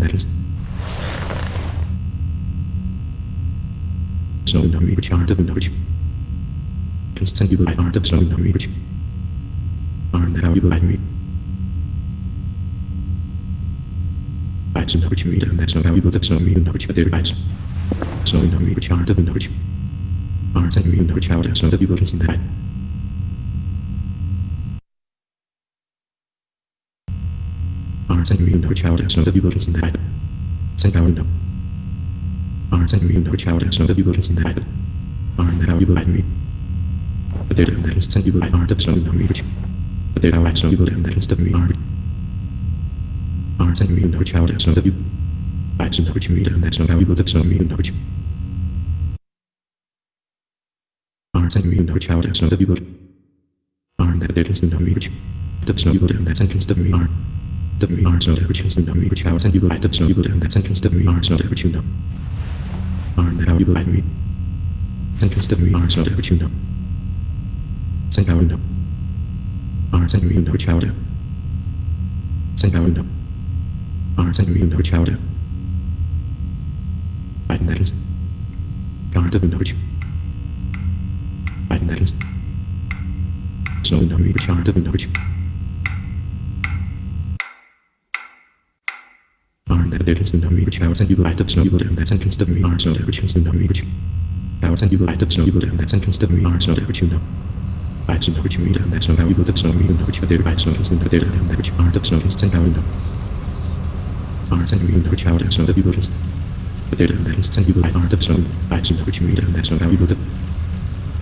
that is so no reach are. The no reach constant you are the so no reach are. The you by me Bites no reach read and that's no how you would so me no reach but there bites so no reach are the no reach are. Sending you no reach out so that you will consent that Arms and me knowledge out so that you will listen that. Send power no. Arms and me knowledge out so that you will listen that. Arm that how you like me. But there that is send you like art of snow no reach. But there how I so you will that is the me art. Arms and me knowledge out so that you. Bites no reach me and that's how you will that so me knowledge. Arms and me knowledge out so that you will. Arm that there is no reach. The snow you will and that sentence the me arm so that which is no reach out and you will like the snow you will and that me arm so that which you know. Arm that how you will like me. Me arm so that which you know. Send power no. Arm send me no chowder. Send power no. Arm send me no chowder. Biden that is. Guard of knowledge. Biden that is. So no me chart of knowledge. Arm that there is no me which house and you light up snow you will and that sentence arm so that which is no house and you light up snow you will and that sentence arm so that which you know. Bites no which you read and that's no how you will that snow me know which but there no is the there and that which of snow is how you know. Arms and you know which so that you will listen. But there and that is sent you will light snow. No which you read and that's no how you will that.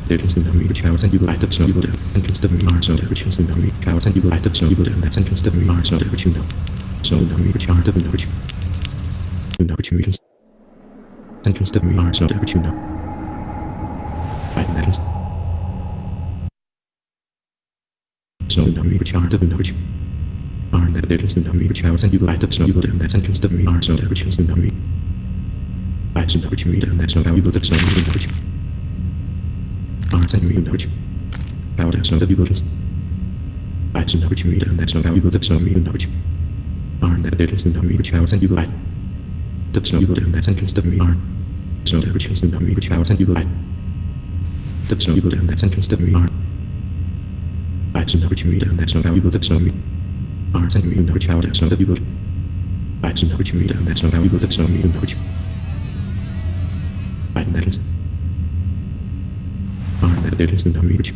There is no house and you will light up snow you will and consider me so that which is no house and you will light up snow you will and that's and consider me arm so that which you know. No art of know which you know which you read and consider me arm so that which you know. Right and that is. So no which of know which arm that there is no which house and you will light up snow you will that's and consider me arm so that which is no. Bites no which you read and that's no how you will that snow you know which and me know which powder so that you will listen. Bites no which you read and that's no how you will that snow you know which arm that there is no which house and you will light. The snow will that's and consider me arm. So that which is no me which house and you will light. The snow and consider me arm. Bites no which and that's no how you that snow. Arms and me know which powder so that you will. Bites no which and that's no how you that snow know which. Bite that is. Arm that there is no which.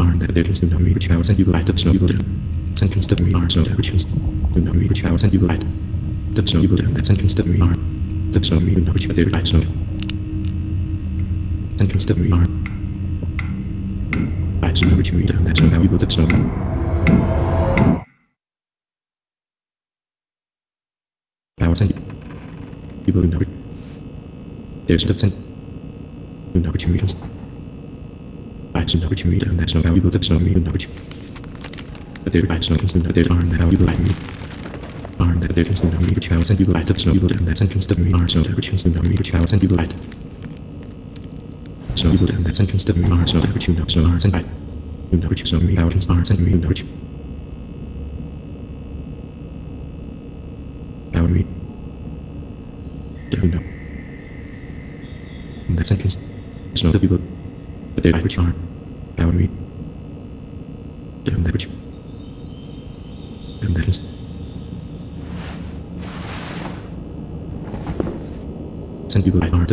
Arm that there is no which house and you will light up snow will. Sentence to me arm so that which is. No me which and you will light. The snow you will and that arm. The snow me know which there light snow. Sentence to me arm. Bites no which and that's no how you will that snow. House and you will know. There's the sent. You know which you read. Bites no which read that's no how you will that snow me you know which. But there bites no that there aren't that how you will like me. Arm that there is no which house and you light up snow and that sentence to me arm so that is no which house and you light. So you will and that sentence to me arm so that which you know so arms and light. You know which so me out is arms and you know which. Power me. Do you know? In that sentence, it's not that people, but they which are. Power me. And that which. And that is. Send people like art